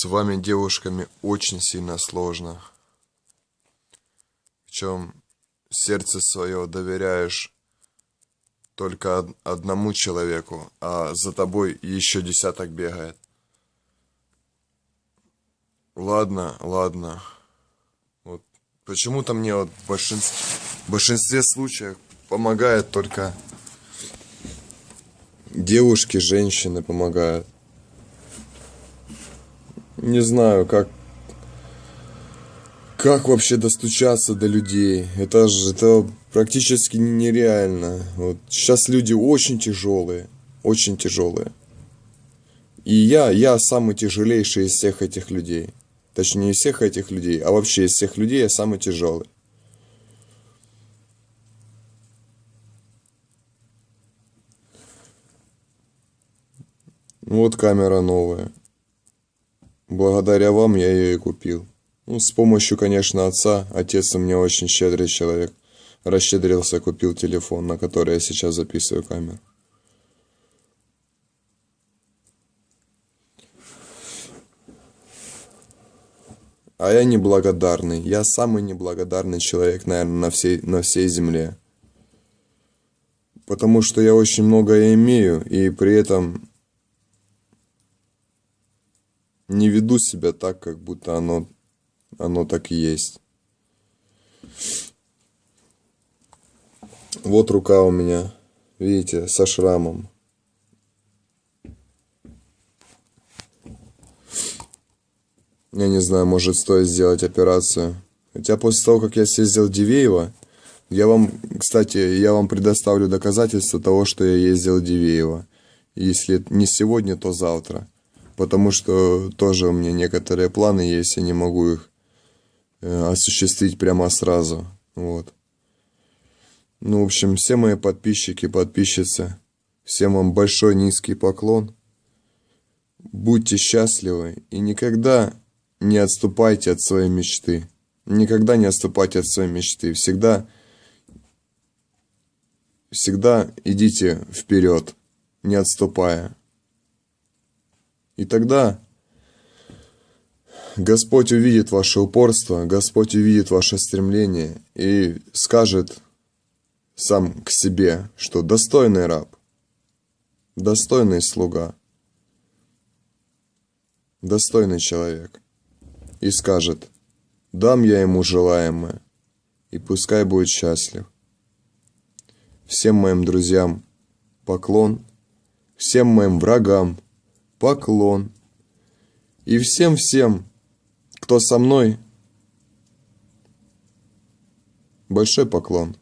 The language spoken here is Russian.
С вами, девушками, очень сильно сложно. Причем сердце свое доверяешь только од- одному человеку, а за тобой еще десяток бегает. Ладно, ладно. Вот почему-то мне вот в большинстве, в большинстве случаев помогает только девушки, женщины помогают. Не знаю, как как вообще достучаться до людей? Это же это практически нереально. Вот сейчас люди очень тяжелые, очень тяжелые. И я, я самый тяжелейший из всех этих людей. Точнее, не из всех этих людей, а вообще из всех людей я самый тяжелый. Вот камера новая. Благодаря вам я ее и купил. Ну, с помощью, конечно, отца. Отец у меня очень щедрый человек. Расщедрился, купил телефон, на который я сейчас записываю камеру. А я неблагодарный. Я самый неблагодарный человек, наверное, на всей, на всей земле. Потому что я очень многое имею, и при этом не веду себя так, как будто оно, оно так и есть. Вот рука у меня, видите, со шрамом. Я не знаю, может стоит сделать операцию. Хотя после того, как я съездил в Дивеево, я вам, кстати, я вам предоставлю доказательства того, что я ездил в Дивеево. Если не сегодня, то завтра. Потому что тоже у меня некоторые планы есть, я не могу их э, осуществить прямо сразу. Вот. Ну, в общем, все мои подписчики, подписчицы, всем вам большой низкий поклон. Будьте счастливы и никогда не отступайте от своей мечты. Никогда не отступайте от своей мечты. Всегда, всегда идите вперед, не отступая. И тогда Господь увидит ваше упорство, Господь увидит ваше стремление и скажет сам к себе, что достойный раб, достойный слуга, достойный человек. И скажет, дам я ему желаемое, и пускай будет счастлив. Всем моим друзьям поклон, всем моим врагам поклон. И всем-всем, кто со мной, большой поклон.